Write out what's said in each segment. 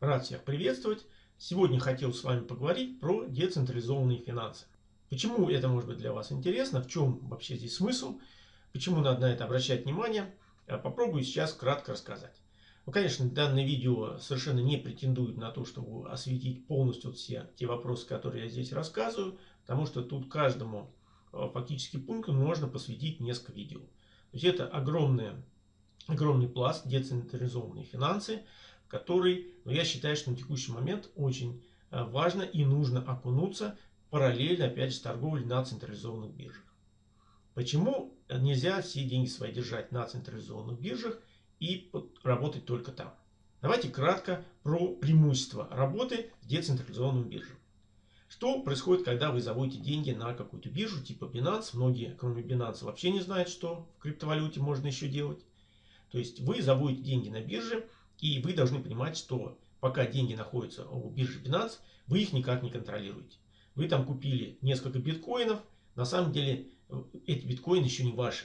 Рад всех приветствовать. Сегодня хотел с вами поговорить про децентрализованные финансы. Почему это может быть для вас интересно, в чем вообще здесь смысл, почему надо на это обращать внимание, а попробую сейчас кратко рассказать. Ну, конечно, данное видео совершенно не претендует на то, чтобы осветить полностью все те вопросы, которые я здесь рассказываю, потому что тут каждому а, фактически пункту можно посвятить несколько видео. То есть это огромное огромный пласт децентрализованные финансы, который, ну, я считаю, что на текущий момент очень э, важно и нужно окунуться параллельно, опять же, с торговлей на централизованных биржах. Почему нельзя все деньги свои держать на централизованных биржах и работать только там? Давайте кратко про преимущества работы с децентрализованным биржам. Что происходит, когда вы заводите деньги на какую-то биржу типа Binance? Многие, кроме Binance, вообще не знают, что в криптовалюте можно еще делать. То есть вы заводите деньги на бирже, и вы должны понимать, что пока деньги находятся у биржи Binance, вы их никак не контролируете. Вы там купили несколько биткоинов, на самом деле э, эти биткоины еще не ваши.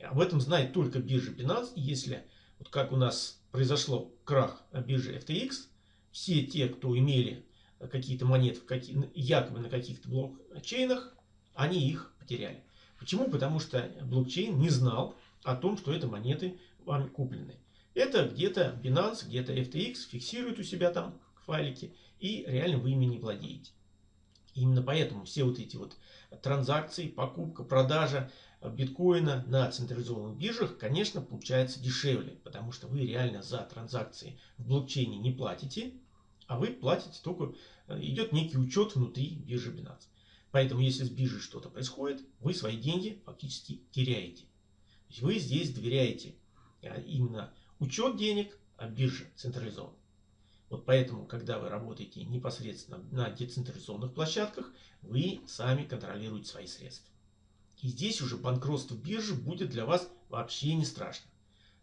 Об этом знает только биржа Binance. И если, вот как у нас произошло крах биржи FTX, все те, кто имели какие-то монеты какие, якобы на каких-то блокчейнах, они их потеряли. Почему? Потому что блокчейн не знал о том, что это монеты вами куплены. Это где-то Binance, где-то FTX фиксирует у себя там файлики, и реально вы ими не владеете. Именно поэтому все вот эти вот транзакции, покупка, продажа биткоина на централизованных биржах, конечно, получается дешевле, потому что вы реально за транзакции в блокчейне не платите, а вы платите только, идет некий учет внутри биржи Binance. Поэтому, если с биржей что-то происходит, вы свои деньги фактически теряете. Вы здесь доверяете а именно учет денег, а биржа централизован. Вот поэтому, когда вы работаете непосредственно на децентрализованных площадках, вы сами контролируете свои средства. И здесь уже банкротство биржи будет для вас вообще не страшно.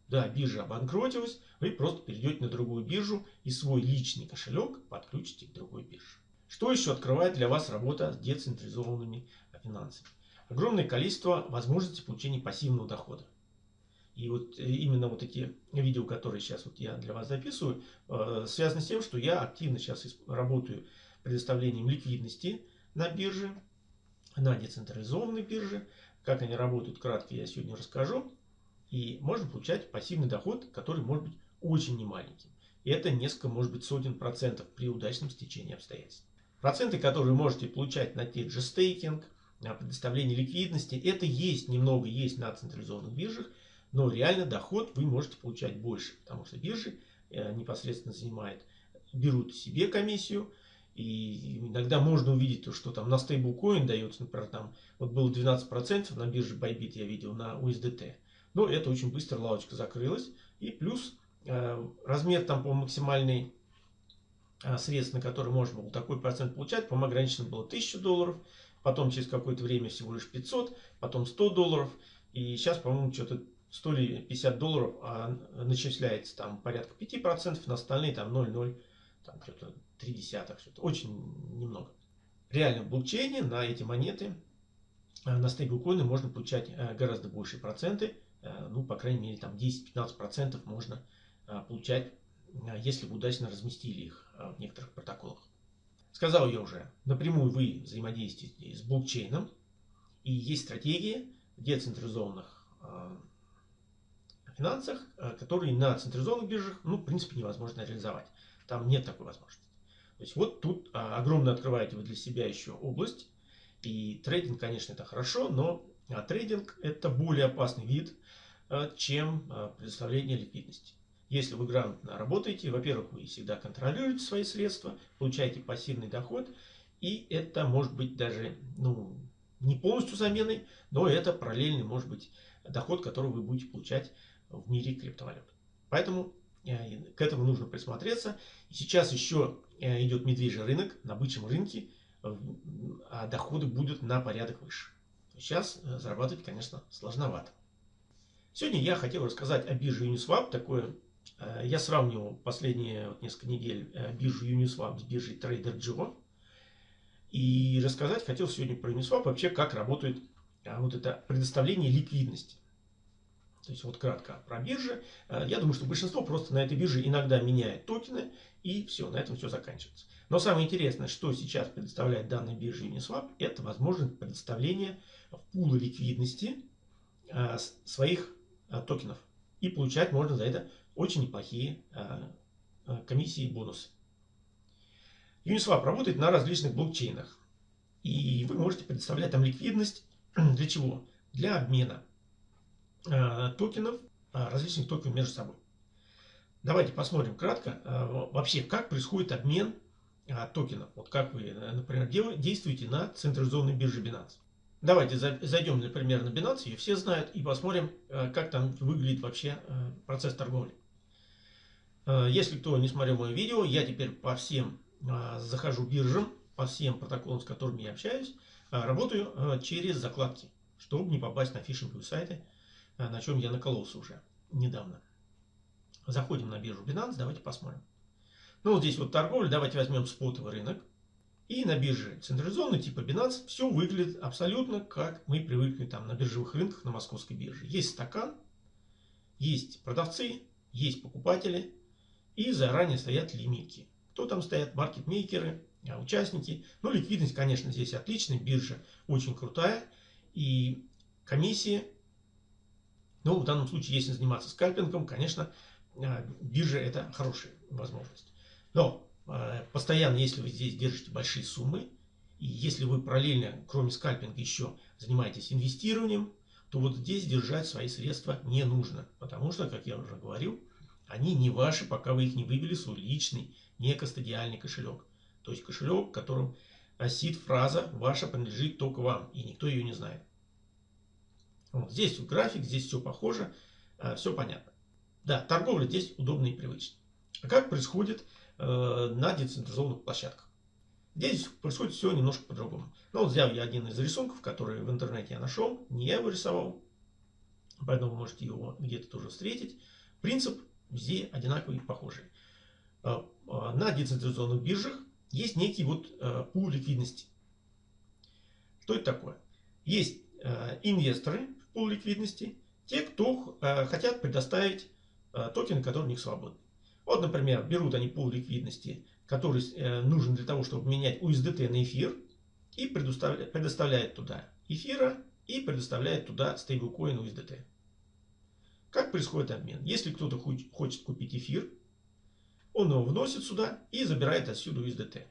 Да, биржа обанкротилась, вы просто перейдете на другую биржу и свой личный кошелек подключите к другой бирже. Что еще открывает для вас работа с децентрализованными финансами? Огромное количество возможностей получения пассивного дохода. И вот э, именно вот эти видео, которые сейчас вот я для вас записываю, э, связаны с тем, что я активно сейчас работаю предоставлением ликвидности на бирже, на децентрализованной бирже. Как они работают, кратко я сегодня расскажу. И можно получать пассивный доход, который может быть очень немаленьким. И это несколько, может быть, сотен процентов при удачном стечении обстоятельств. Проценты, которые можете получать на те же стейкинг, на предоставление ликвидности, это есть немного есть на централизованных биржах, но реально доход вы можете получать больше, потому что биржи э, непосредственно занимают, берут себе комиссию, и иногда можно увидеть, то, что там на стейблкоин дается, например, там вот было 12% на бирже Bybit я видел на USDT. Но это очень быстро лавочка закрылась. И плюс э, размер там по максимальной э, средств, на который можно было такой процент получать, по-моему, ограничено было 1000 долларов. Потом через какое-то время всего лишь 500, потом 100 долларов. И сейчас, по-моему, что-то 100 или 50 долларов, а начисляется там порядка 5%, на остальные там 0,0, там что-то 3 десятых, что-то очень немного. Реально в блокчейне на эти монеты, э, на стейблкоины можно получать э, гораздо большие проценты, э, ну, по крайней мере, там 10-15% можно получать, если вы удачно разместили их в некоторых протоколах. Сказал я уже, напрямую вы взаимодействуете с блокчейном, и есть стратегии децентрализованных финансах, э, которые на централизованных биржах, ну, в принципе, невозможно реализовать. Там нет такой возможности. То есть вот тут а, огромно открываете вы для себя еще область. И трейдинг, конечно, это хорошо, но а, трейдинг это более опасный вид, а, чем предоставление ликвидности. Если вы грамотно работаете, во-первых, вы всегда контролируете свои средства, получаете пассивный доход, и это может быть даже ну, не полностью заменой, но это параллельный может быть доход, который вы будете получать в мире криптовалют. Поэтому э, к этому нужно присмотреться. И сейчас еще э, идет медвежий рынок, на бычьем рынке а доходы будут на порядок выше. Сейчас э, зарабатывать, конечно, сложновато. Сегодня я хотел рассказать о бирже Uniswap. Такое, я сравнивал последние несколько недель биржу Uniswap с биржей TraderJoe. И рассказать хотел сегодня про Uniswap, вообще как работает вот это предоставление ликвидности. То есть вот кратко про биржи. Я думаю, что большинство просто на этой бирже иногда меняет токены и все, на этом все заканчивается. Но самое интересное, что сейчас предоставляет данная биржа Uniswap, это возможность предоставления в пулы ликвидности своих токенов. И получать можно за это очень неплохие комиссии и бонусы. Uniswap работает на различных блокчейнах. И вы можете предоставлять там ликвидность. Для чего? Для обмена э, токенов, э, различных токенов между собой. Давайте посмотрим кратко э, вообще, как происходит обмен э, токенов. Вот как вы, э, например, действуете на централизованной бирже Binance. Давайте зайдем, например, на Binance, ее все знают, и посмотрим, э, как там выглядит вообще э, процесс торговли. Если кто не смотрел мое видео, я теперь по всем захожу биржам по всем протоколам, с которыми я общаюсь, работаю через закладки, чтобы не попасть на фишинговые сайты, на чем я накололся уже недавно. Заходим на биржу Binance, давайте посмотрим. Ну, вот здесь вот торговля, давайте возьмем спотовый рынок. И на бирже централизованной типа Binance все выглядит абсолютно как мы привыкли там на биржевых рынках на московской бирже. Есть стакан, есть продавцы, есть покупатели и заранее стоят лимитки. Кто там стоят? Маркетмейкеры, а, участники. Ну, ликвидность, конечно, здесь отличная. Биржа очень крутая. И комиссии, ну, в данном случае, если заниматься скальпингом, конечно, а, биржа это хорошая возможность. Но а, постоянно, если вы здесь держите большие суммы, и если вы параллельно, кроме скальпинга, еще занимаетесь инвестированием, то вот здесь держать свои средства не нужно. Потому что, как я уже говорил, они не ваши, пока вы их не вывели в свой личный не кастодиальный кошелек. То есть кошелек, в котором осит фраза «Ваша принадлежит только вам», и никто ее не знает. Вот здесь график, здесь все похоже, э, все понятно. Да, торговля здесь удобная и привычная. А как происходит э, на децентрализованных площадках? Здесь происходит все немножко по-другому. Ну, вот взял я один из рисунков, который в интернете я нашел, не я его рисовал, поэтому вы можете его где-то тоже встретить. Принцип везде одинаковый и похожий. Э, на децентрализованных биржах есть некий вот пул ликвидности. Что это такое? Есть инвесторы пул ликвидности, те, кто хотят предоставить токены, которые у них свободны. Вот, например, берут они пул ликвидности, который нужен для того, чтобы менять USDT на эфир, и предоставляет туда эфира и предоставляет туда стейблкоин USDT. Как происходит обмен? Если кто-то хочет купить эфир, он его вносит сюда и забирает отсюда USDT.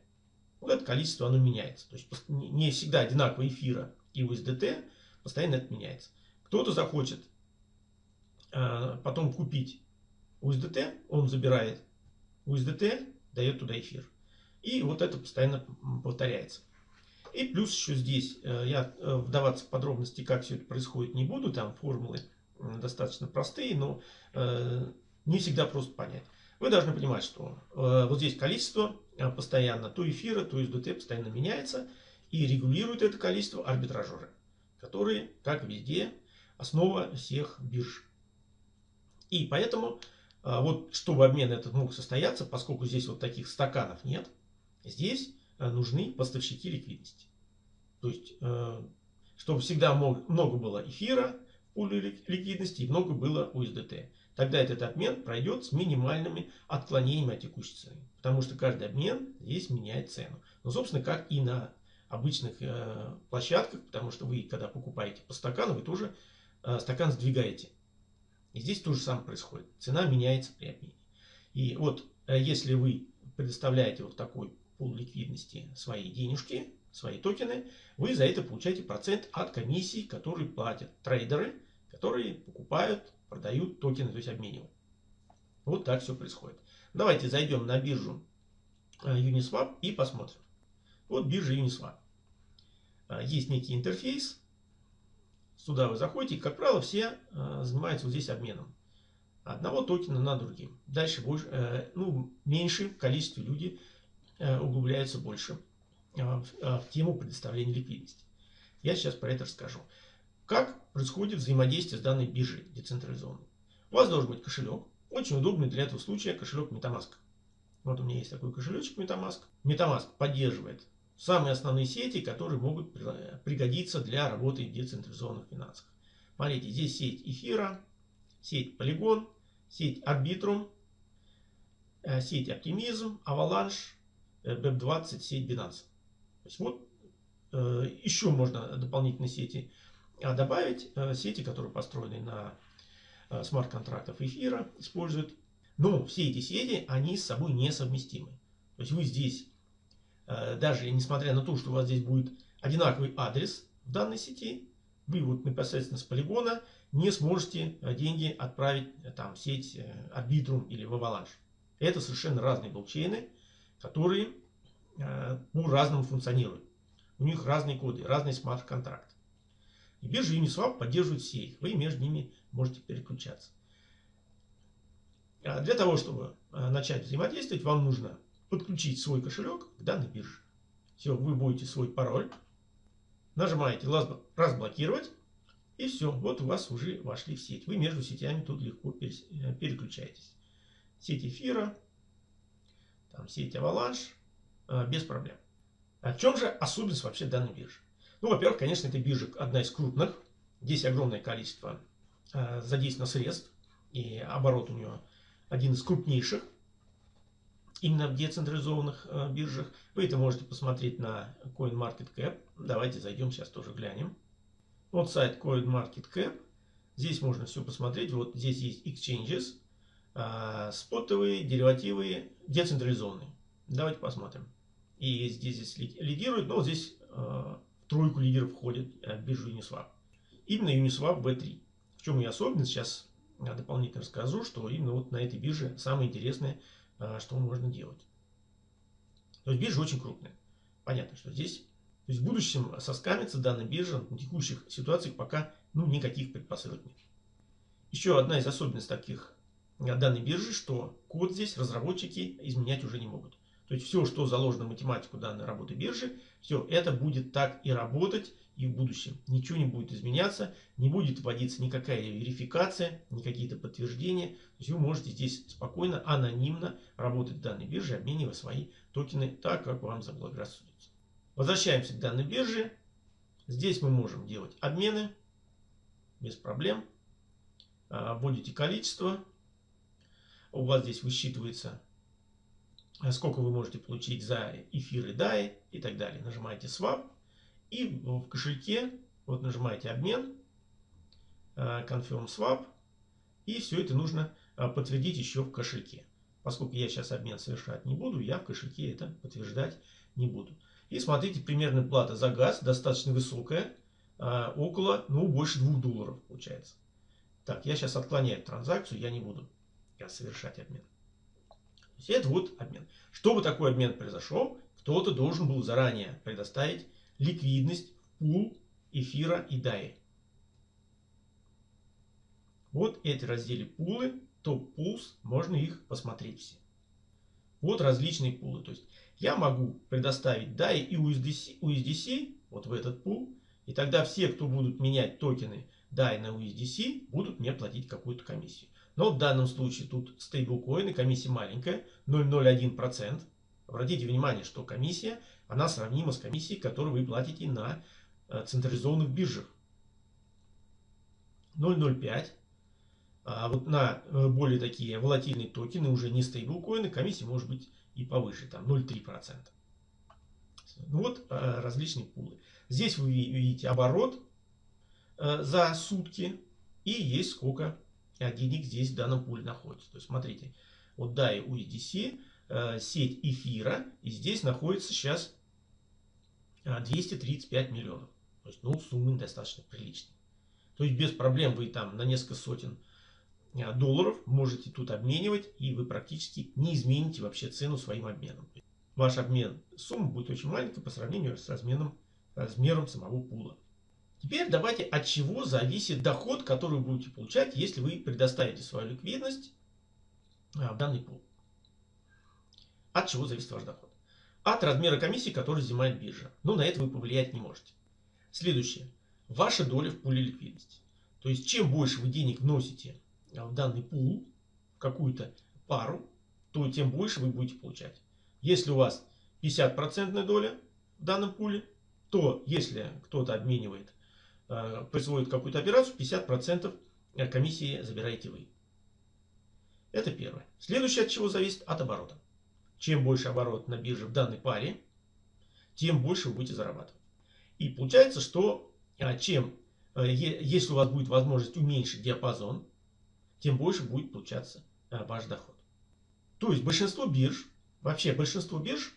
Вот это количество оно меняется. То есть не всегда одинаково эфира и USDT, постоянно это меняется. Кто-то захочет э, потом купить USDT, он забирает USDT, дает туда эфир. И вот это постоянно повторяется. И плюс еще здесь, э, я э, вдаваться в подробности, как все это происходит, не буду. Там формулы достаточно простые, но не всегда просто понять. Вы должны понимать, что э, вот здесь количество э, постоянно то эфира, то SDT постоянно меняется. И регулируют это количество арбитражеры, которые, как везде, основа всех бирж. И поэтому, э, вот чтобы обмен этот мог состояться, поскольку здесь вот таких стаканов нет, здесь э, нужны поставщики ликвидности. То есть, э, чтобы всегда много было эфира в ликвидности и много было USDT. Тогда этот обмен пройдет с минимальными отклонениями от текущей цены. Потому что каждый обмен здесь меняет цену. Но, собственно, как и на обычных э, площадках, потому что вы, когда покупаете по стакану, вы тоже стакан сдвигаете. И здесь то же самое происходит. Цена меняется при обмене. И вот э, если вы предоставляете вот такой пул ликвидности свои денежки, свои токены, вы за это получаете процент от комиссии, которые платят трейдеры, которые покупают продают токены, то есть обменивают. Вот так все происходит. Давайте зайдем на биржу э, Uniswap и посмотрим. Вот биржа Uniswap. Э, есть некий интерфейс. Сюда вы заходите. как правило, все э, занимаются вот здесь обменом. Одного токена на другим. Дальше больше, ну, меньше в количестве людей углубляются больше в тему предоставления ликвидности. Я сейчас про это расскажу. Как происходит взаимодействие с данной биржей децентрализованной? У вас должен быть кошелек. Очень удобный для этого случая кошелек Metamask. Вот у меня есть такой кошелечек Metamask. Metamask поддерживает самые основные сети, которые могут пригодиться для работы в децентрализованных финансах. Смотрите, здесь сеть эфира, сеть Polygon, сеть Arbitrum, э, сеть Optimism, Avalanche, BEP20, сеть Binance. То есть вот еще можно дополнительные сети добавить, сети, которые построены на смарт-контрактов эфира, используют. Но все эти сети, они с собой несовместимы. То есть вы здесь, даже несмотря на то, что у вас здесь будет одинаковый адрес в данной сети, вы вот непосредственно с полигона не сможете э, деньги отправить э, там, в сеть э, Arbitrum или в Avalanche. Это совершенно разные блокчейны, которые по-разному функционируют. У них разные коды, разный смарт-контракт. И биржа Uniswap поддерживает все их. Вы между ними можете переключаться. Для того, чтобы начать взаимодействовать, вам нужно подключить свой кошелек к данной бирже. Все, вы будете свой пароль Нажимаете разблокировать. И все, вот у вас уже вошли в сеть. Вы между сетями тут легко э, переключаетесь. Сеть эфира, там сеть Avalanche, э, без проблем. А в чем же особенность вообще данной биржи? Ну, во-первых, конечно, эта биржа одна из крупных. Здесь огромное количество э, задействовано средств. И оборот у нее один из крупнейших именно в децентрализованных э, биржах. Вы это можете посмотреть на CoinMarketCap. Давайте зайдем сейчас тоже глянем. Вот сайт CoinMarketCap. Здесь можно все посмотреть. Вот здесь есть exchanges, э, спотовые, деривативы, децентрализованные. Давайте посмотрим. И здесь, здесь лидирует, но здесь э, в тройку лидеров входит биржа Uniswap. Именно Uniswap V3. В чем ее особенность, сейчас дополнительно расскажу, что именно вот на этой бирже самое интересное – что можно делать. То есть биржа очень крупная. Понятно, что здесь то есть в будущем соскамится данная биржа на текущих ситуациях пока ну, никаких предпосылок нет. Еще одна из особенностей таких а, данной биржи, что код здесь разработчики изменять уже не могут. То есть все, что заложено в математику данной работы биржи, все это будет так и работать и в будущем. Ничего не будет изменяться, не будет вводиться никакая верификация, никакие-то подтверждения. То есть вы можете здесь спокойно, анонимно работать в данной бирже, обменивая свои токены так, как вам заблагорассудится. Возвращаемся к данной бирже. Здесь мы можем делать обмены без проблем. А, вводите количество. У вас здесь высчитывается, сколько вы можете получить за эфир и DAI и так далее. Нажимаете Swap. И в кошельке вот нажимаете обмен, э, confirm swap. И все это нужно э, подтвердить еще в кошельке. Поскольку я сейчас обмен совершать не буду, я в кошельке это подтверждать не буду. И смотрите, примерная плата за газ достаточно высокая. Э, около, ну, больше 2 долларов получается. Так, я сейчас отклоняю транзакцию, я не буду совершать обмен. Это вот обмен. Чтобы такой обмен произошел, кто-то должен был заранее предоставить ликвидность пул эфира и DAI. Вот эти разделы пулы, топ пулс, можно их посмотреть все. Вот различные пулы. То есть я могу предоставить DAI и USDC, USDC вот в этот пул. И тогда все, кто будут менять токены DAI на USDC, будут мне платить какую-то комиссию. Но в данном случае тут стейблкоины, комиссия маленькая, 0,01%. Обратите внимание, что комиссия, она сравнима с комиссией, которую вы платите на э, централизованных биржах. 0,05. А вот на э, более такие волатильные токены, уже не стейблкоины, комиссия может быть и повыше, там 0,3%. Ну вот э, различные пулы. Здесь вы видите оборот за сутки и есть сколько денег здесь в данном пуле находится. То есть смотрите, вот DAI USDC сеть эфира. И здесь находится сейчас 235 э, миллионов. То есть, ну, суммы достаточно приличные. То есть, без проблем вы там на несколько сотен э, долларов можете тут обменивать. И вы практически не измените вообще цену своим обменом. Ваш обмен сумма будет очень маленькая по сравнению с разменом, размером самого пула. Теперь давайте от чего зависит доход, который вы будете получать, если вы предоставите свою ликвидность в данный пул. От чего зависит ваш доход? От размера комиссии, которую взимает биржа. Но на это вы повлиять не можете. Следующее. Ваша доля в пуле ликвидности. То есть, чем больше вы денег вносите в данный пул, в какую-то пару, то тем больше вы будете получать. Если у вас 50% доля в данном пуле, то если кто-то обменивает, э, производит какую-то операцию, 50% комиссии забираете вы. Это первое. Следующее от чего зависит? От оборота. Чем больше оборот на бирже в данной паре, тем больше вы будете зарабатывать. И получается, что а, чем, э, если у вас будет возможность уменьшить диапазон, тем больше будет получаться а, ваш доход. То есть большинство бирж, вообще большинство бирж,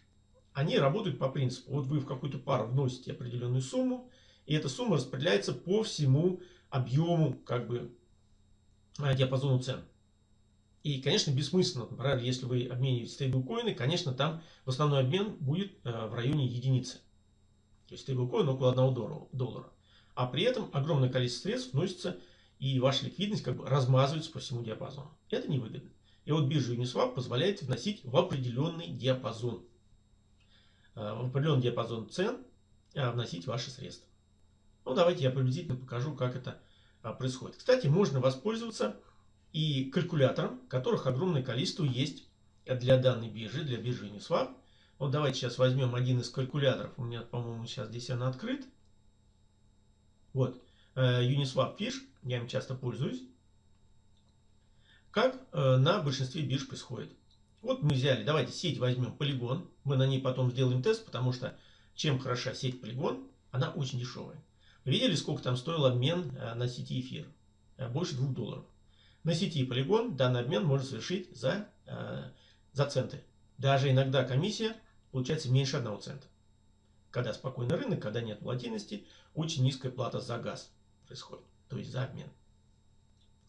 они работают по принципу, вот вы в какую-то пару вносите определенную сумму, и эта сумма распределяется по всему объему, как бы, а, диапазону цен. И, конечно, бессмысленно, например, если вы обмениваете стейблкоины, конечно, там в основной обмен будет в районе единицы. То есть стейблкоин около 1 доллара. А при этом огромное количество средств вносится и ваша ликвидность как бы размазывается по всему диапазону. Это невыгодно. И вот биржа Uniswap позволяет вносить в определенный диапазон. Э, в определенный диапазон цен э, вносить ваши средства. Ну, давайте я приблизительно покажу, как это э, происходит. Кстати, можно воспользоваться и калькулятором, которых огромное количество есть для данной биржи, для биржи Uniswap. Вот давайте сейчас возьмем один из калькуляторов. У меня, по-моему, сейчас здесь он открыт. Вот. Uniswap Fish. Я им часто пользуюсь. Как э, на большинстве бирж происходит. Вот мы взяли, давайте сеть возьмем полигон. Мы на ней потом сделаем тест, потому что чем хороша сеть полигон, она очень дешевая. Вы видели, сколько там стоил обмен э, на сети эфир? Э, больше 2 долларов. На сети полигон данный обмен можно совершить за, за центы. Даже иногда комиссия получается меньше 1 цента. Когда спокойный рынок, когда нет волатильности, очень низкая плата за газ происходит, то есть за обмен.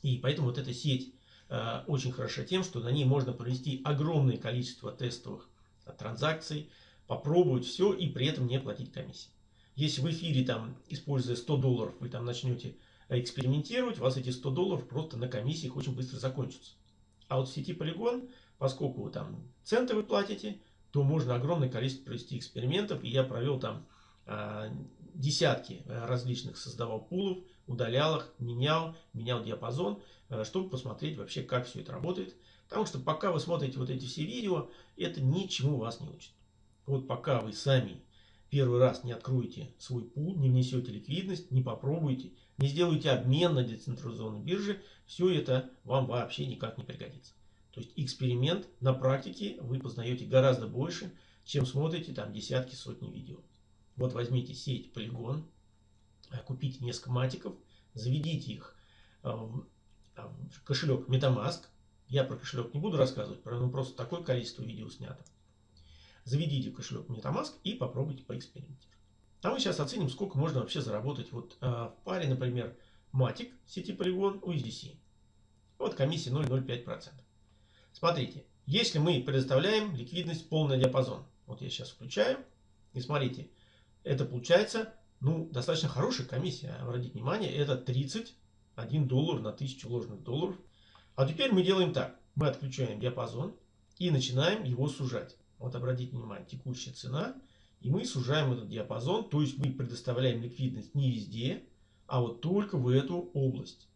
И поэтому вот эта сеть Э, очень хороша тем, что на ней можно провести огромное количество тестовых э, транзакций, попробовать все и при этом не платить комиссии. Если в эфире, там, используя 100 долларов, вы там начнете экспериментировать, у вас эти 100 долларов просто на комиссиях очень быстро закончатся. А вот в сети Polygon, поскольку вы там центы вы платите, то можно огромное количество провести экспериментов. И я провел там э, десятки различных, создавал пулов, удалял их, менял, менял диапазон. Э, чтобы посмотреть вообще, как все это работает. Потому что пока вы смотрите вот эти все видео, это ничему вас не учит. Вот пока вы сами первый раз не откроете свой пул, не внесете ликвидность, не попробуете, не сделаете обмен на децентрализованной бирже, все это вам вообще никак не пригодится. То есть эксперимент на практике вы познаете гораздо больше, чем смотрите там десятки, сотни видео. Вот возьмите сеть Polygon, э, купите несколько матиков, заведите их э, кошелек MetaMask. Я про кошелек не буду рассказывать, ну просто такое количество видео снято. Заведите кошелек MetaMask и попробуйте поэкспериментировать. А мы сейчас оценим, сколько можно вообще заработать вот э, в паре, например, Matic сети Polygon USDC. Вот комиссия 0,05%. Смотрите, если мы предоставляем ликвидность полный диапазон, вот я сейчас включаю, и смотрите, это получается ну, достаточно хорошая комиссия. Обратите внимание, это 30 1 доллар на 1000 ложных долларов. А теперь мы делаем так. Мы отключаем диапазон и начинаем его сужать. Вот обратите внимание, текущая цена. И мы сужаем этот диапазон. То есть мы предоставляем ликвидность не везде, а вот только в эту область.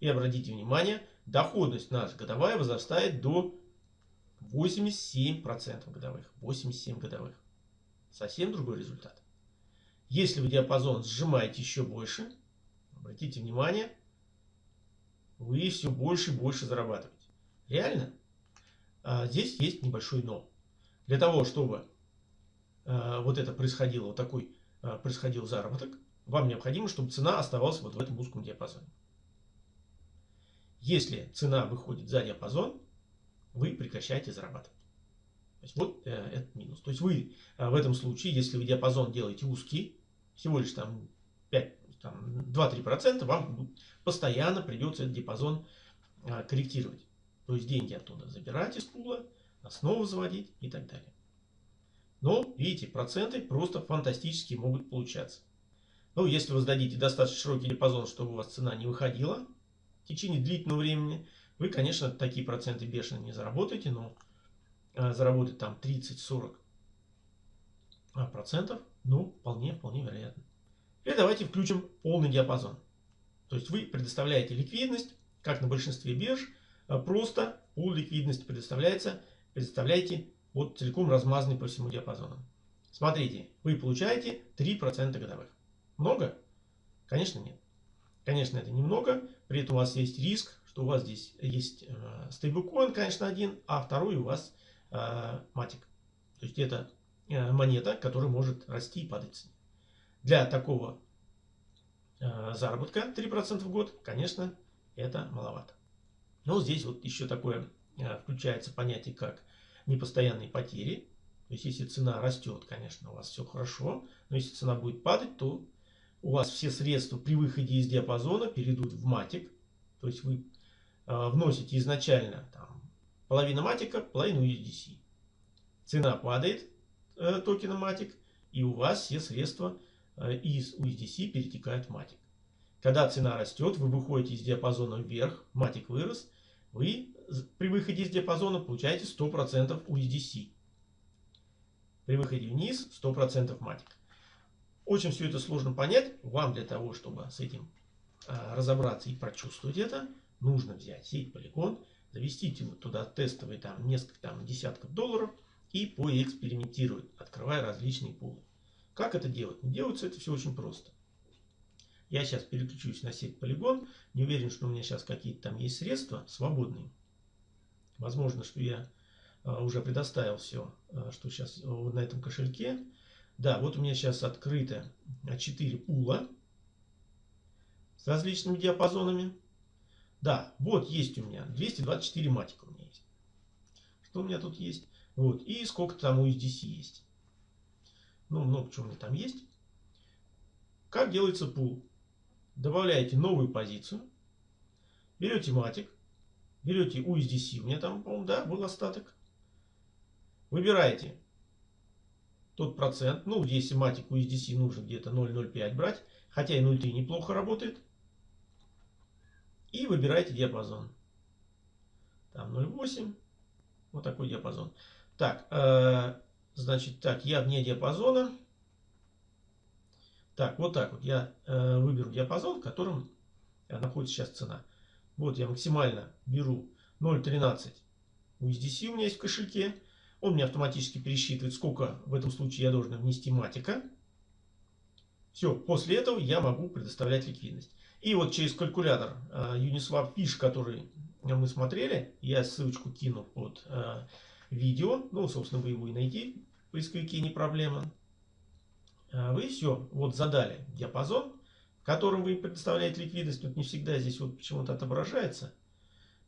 И обратите внимание, доходность наша годовая возрастает до 87% годовых. 87 годовых. Совсем другой результат. Если вы диапазон сжимаете еще больше, обратите внимание, вы все больше и больше зарабатываете. Реально? А здесь есть небольшой но. Для того, чтобы вот это происходило, вот такой а, происходил заработок, вам необходимо, чтобы цена оставалась вот в этом узком диапазоне. Если цена выходит за диапазон, вы прекращаете зарабатывать. То есть вот э, этот минус. То есть вы э, в этом случае, если вы диапазон делаете узкий, всего лишь там 5 2-3%, вам постоянно придется этот диапазон а, корректировать. То есть деньги оттуда забирать из пула, снова заводить и так далее. Но, видите, проценты просто фантастически могут получаться. Ну, если вы сдадите достаточно широкий диапазон, чтобы у вас цена не выходила в течение длительного времени, вы, конечно, такие проценты бешено не заработаете, но а, заработать там 30-40 а, процентов, ну, вполне, вполне вероятно. И давайте включим полный диапазон. То есть вы предоставляете ликвидность, как на большинстве бирж, а просто пул ликвидности предоставляется, предоставляете вот целиком размазанный по всему диапазону. Смотрите, вы получаете 3% годовых. Много? Конечно нет. Конечно, это немного, при этом у вас есть риск, что у вас здесь есть э, стейблкоин, конечно, один, а второй у вас э, матик. То есть это э, монета, которая может расти и падать. Для такого э, заработка 3% в год, конечно, это маловато. Но здесь вот еще такое э, включается понятие, как непостоянные потери. То есть, если цена растет, конечно, у вас все хорошо. Но если цена будет падать, то у вас все средства при выходе из диапазона перейдут в матик. То есть, вы э, вносите изначально там, половину матика, половину USDC. Цена падает э, токена матик, и у вас все средства э, из USDC перетекают в матик. Когда цена растет, вы выходите из диапазона вверх, матик вырос, вы при выходе из диапазона получаете 100% USDC. При выходе вниз 100% матик. Очень все это сложно понять. Вам для того, чтобы с этим а, разобраться и прочувствовать это, нужно взять сеть полигон, завести туда тестовые там несколько там десятков долларов и поэкспериментировать, открывая различные пулы. Как это делать? Делается это все очень просто. Я сейчас переключусь на сеть Polygon. Не уверен, что у меня сейчас какие-то там есть средства свободные. Возможно, что я а, уже предоставил все, а, что сейчас на этом кошельке. Да, вот у меня сейчас открыто 4 пула с различными диапазонами. Да, вот есть у меня 224 матика у меня есть. Что у меня тут есть? Вот, и сколько там у USDC есть. Ну, много чего у меня там есть. Как делается пул? добавляете новую позицию, берете матик, берете USDC, у меня там, по-моему, да, был остаток, выбираете. Тот процент, ну, если матик USDC нужно где-то 0.05 брать, хотя и 0.3 неплохо работает, и выбираете диапазон. Там 0.8, вот такой диапазон. Так, э, значит, так, я вне диапазона, так, вот так вот я э, выберу диапазон, в котором находится сейчас цена. Вот я максимально беру 0.13 USDC у меня есть в кошельке. Он мне автоматически пересчитывает, сколько в этом случае я должен внести матика. Все, после этого я могу предоставлять ликвидность. И вот через калькулятор э, Uniswap Fish, который мы смотрели, я ссылочку кину под э, видео. Ну, собственно, вы его и найти в поисковике не проблема. А вы все вот задали диапазон, в котором вы предоставляете ликвидность. Тут не всегда здесь вот почему-то отображается.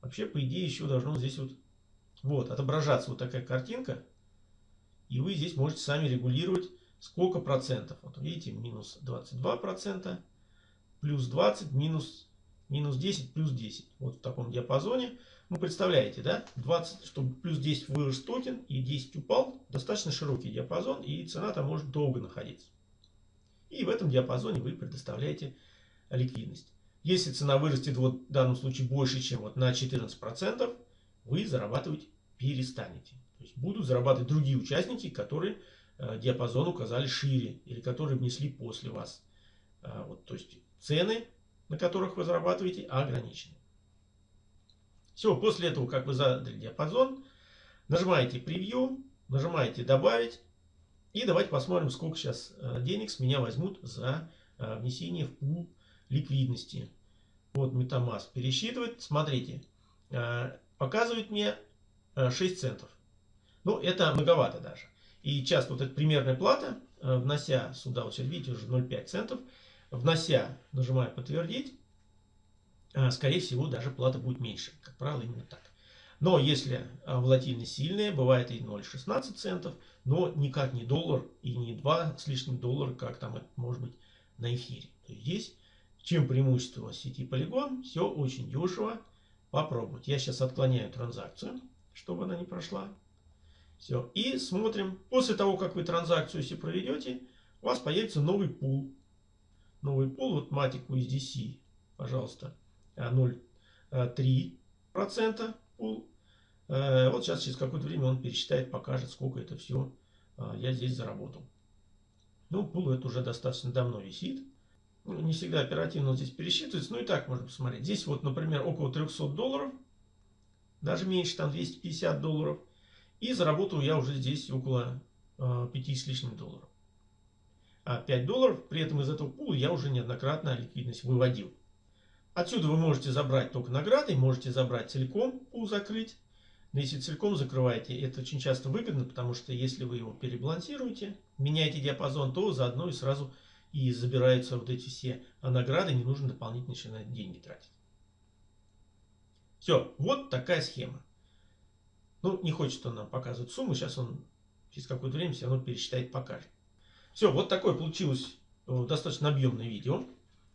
Вообще, по идее, еще должно здесь вот, вот отображаться вот такая картинка. И вы здесь можете сами регулировать, сколько процентов. Вот видите, минус 22 процента, плюс 20, минус, минус 10, плюс 10. Вот в таком диапазоне. Ну, представляете, да? 20, чтобы плюс 10 вырос токен и 10 упал. Достаточно широкий диапазон, и цена там может долго находиться. И в этом диапазоне вы предоставляете ликвидность. Если цена вырастет вот в данном случае больше, чем вот на 14%, вы зарабатывать перестанете. То есть будут зарабатывать другие участники, которые э, диапазон указали шире или которые внесли после вас. Э, вот, то есть цены, на которых вы зарабатываете, ограничены. Все, после этого, как вы задали диапазон, нажимаете превью, нажимаете добавить. И давайте посмотрим, сколько сейчас э, денег с меня возьмут за э, внесение в пул ликвидности. Вот Metamask пересчитывает. Смотрите, э, показывает мне 6 центов. Ну, это многовато даже. И часто вот эта примерная плата, внося сюда, вот сейчас видите, уже 0,5 центов, внося, нажимаю подтвердить, скорее всего, даже плата будет меньше. Как правило, именно так. Но если волатильность сильная, бывает и 0,16 центов, но никак не доллар и не 2 с лишним доллара, как там это может быть на эфире. То есть здесь, чем преимущество сети Polygon, все очень дешево. Попробовать. Я сейчас отклоняю транзакцию, чтобы она не прошла. Все. И смотрим. После того, как вы транзакцию если проведете, у вас появится новый пул. Новый пул, вот Matic USDC, пожалуйста, 0,3% пул. Э, вот сейчас через какое-то время он пересчитает, покажет, сколько это все э, я здесь заработал. Ну, пул это уже достаточно давно висит. Ну, не всегда оперативно он здесь пересчитывается, но и так можно посмотреть. Здесь вот, например, около 300 долларов, даже меньше, там 250 долларов. И заработал я уже здесь около 5 э, с лишним долларов. А 5 долларов, при этом из этого пула я уже неоднократно ликвидность выводил. Отсюда вы можете забрать только награды, можете забрать целиком, пул закрыть. Но если целиком закрываете, это очень часто выгодно, потому что если вы его перебалансируете, меняете диапазон, то заодно и сразу и забираются вот эти все награды, не нужно дополнительно деньги тратить. Все, вот такая схема. Ну, не хочет он нам показывать сумму, сейчас он через какое-то время все равно пересчитает, покажет. Все, вот такое получилось э, достаточно объемное видео.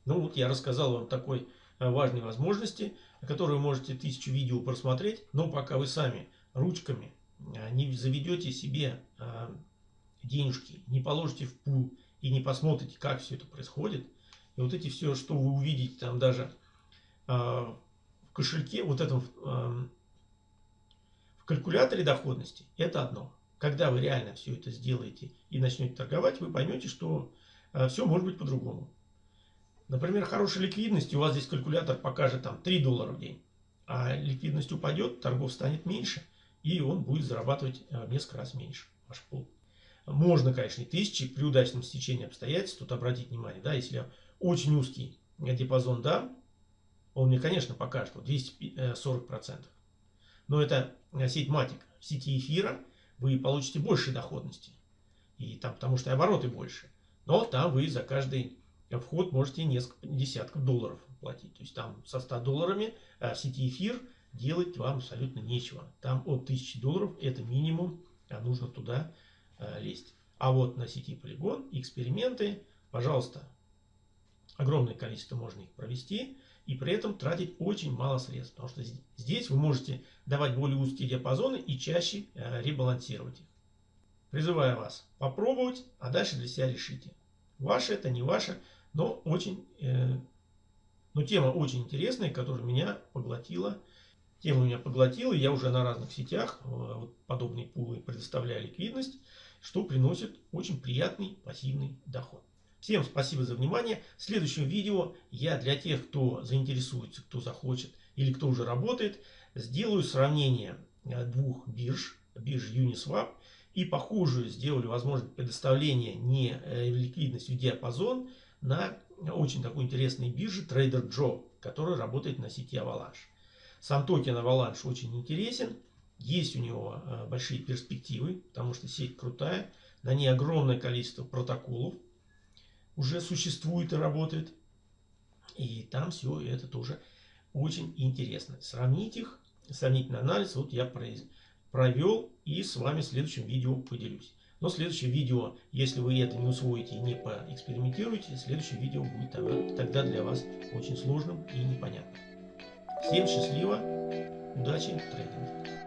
Ну вот я рассказал вам такой э, важной возможности, которую можете тысячу видео просмотреть, но пока вы сами ручками э, не заведете себе денежки, не положите в пул и не посмотрите, как все это происходит, и вот эти все, что вы увидите там даже в кошельке, вот этом в калькуляторе доходности, это одно. Когда вы реально все это сделаете и начнете торговать, вы поймете, что э, все может быть по-другому. Например, хорошая ликвидность, у вас здесь калькулятор покажет там 3 доллара в день. А ликвидность упадет, торгов станет меньше, и он будет зарабатывать э, несколько раз меньше ваш пул. Можно, конечно, и тысячи при удачном стечении обстоятельств, тут обратить внимание, да, если очень узкий диапазон дам, он мне, конечно, покажет вот 240%. Но это э, сеть матик. В сети эфира вы получите больше доходности. И там, потому что обороты больше. Но там вы за каждый вход можете несколько десятков долларов платить. То есть там со 100 долларами в сети эфир делать вам абсолютно нечего. Там от 1000 долларов это минимум, а нужно туда э, лезть. А вот на сети полигон эксперименты, пожалуйста, огромное количество можно их провести и при этом тратить очень мало средств. Потому что здесь вы можете давать более узкие диапазоны и чаще э, ребалансировать их. Призываю вас попробовать, а дальше для себя решите. Ваше это, не ваше, но очень, э, но тема очень интересная, которая меня поглотила. Тема меня поглотила, я уже на разных сетях э, подобные пулы предоставляю ликвидность, что приносит очень приятный пассивный доход. Всем спасибо за внимание. В следующем видео я для тех, кто заинтересуется, кто захочет или кто уже работает, сделаю сравнение э, двух бирж, бирж Uniswap и похожую сделали возможность предоставления не э, ликвидность в диапазон на очень такой интересной бирже Trader Joe, которая работает на сети Avalanche. Сам токен Avalanche очень интересен, есть у него э, большие перспективы, потому что сеть крутая, на ней огромное количество протоколов, уже существует и работает. И там все это тоже очень интересно. Сравнить их, сравнительный анализ вот я провел и с вами в следующем видео поделюсь. Но следующее видео, если вы это не усвоите и не поэкспериментируете, следующее видео будет тогда для вас очень сложным и непонятным. Всем счастливо, удачи в трейдинге.